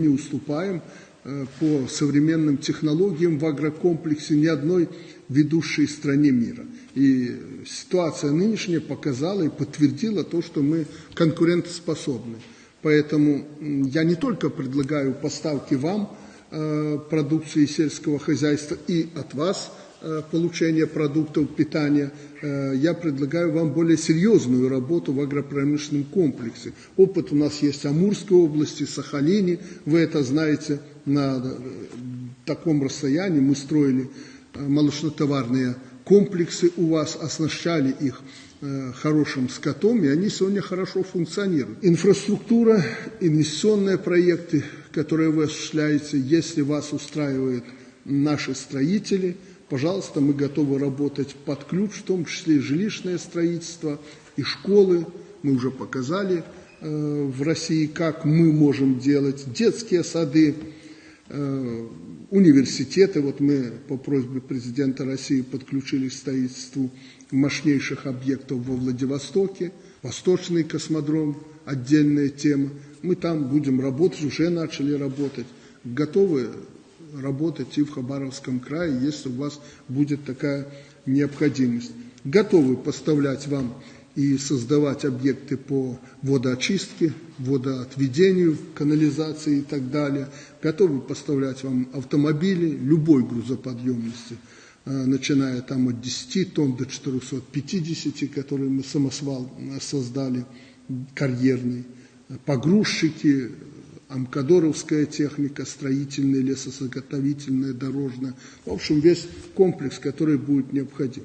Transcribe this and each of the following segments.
не уступаем э, по современным технологиям в агрокомплексе ни одной ведущей стране мира. И ситуация нынешняя показала и подтвердила то, что мы конкурентоспособны. Поэтому я не только предлагаю поставки вам э, продукции сельского хозяйства и от вас э, получение продуктов питания, э, я предлагаю вам более серьезную работу в агропромышленном комплексе. Опыт у нас есть в Амурской области, Сахалине, вы это знаете, на таком расстоянии мы строили молочнотоварные комплексы у вас, оснащали их Э, хорошим скотом, и они сегодня хорошо функционируют. Инфраструктура, инвестиционные проекты, которые вы осуществляете, если вас устраивают наши строители, пожалуйста, мы готовы работать под ключ, в том числе и жилищное строительство, и школы. Мы уже показали э, в России, как мы можем делать детские сады, э, университеты. Вот мы по просьбе президента России подключились к строительству мощнейших объектов во Владивостоке, Восточный космодром, отдельная тема. Мы там будем работать, уже начали работать, готовы работать и в Хабаровском крае, если у вас будет такая необходимость. Готовы поставлять вам и создавать объекты по водоочистке, водоотведению, канализации и так далее. Готовы поставлять вам автомобили любой грузоподъемности – Э, начиная там от 10 тонн до 450, которые мы самосвал э, создали, карьерный, погрузчики, амкадоровская техника, строительная, лесозаготовительная, дорожная. В общем, весь комплекс, который будет необходим.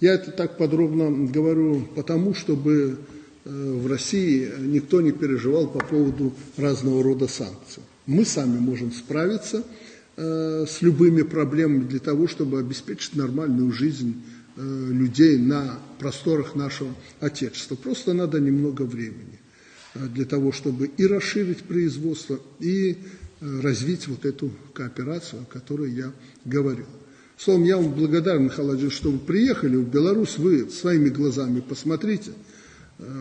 Я это так подробно говорю потому, чтобы э, в России никто не переживал по поводу разного рода санкций. Мы сами можем справиться – Э, с любыми проблемами для того, чтобы обеспечить нормальную жизнь э, людей на просторах нашего Отечества. Просто надо немного времени для того, чтобы и расширить производство, и развить вот эту кооперацию, о которой я говорил. Словом, я вам благодарен, Михаил Владимирович, что вы приехали в Беларусь, вы своими глазами посмотрите,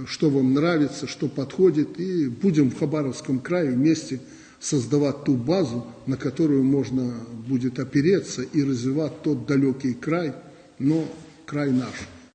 что вам нравится, что подходит, и будем в Хабаровском крае вместе создавать ту базу, на которую можно будет опереться и развивать тот далекий край, но край наш.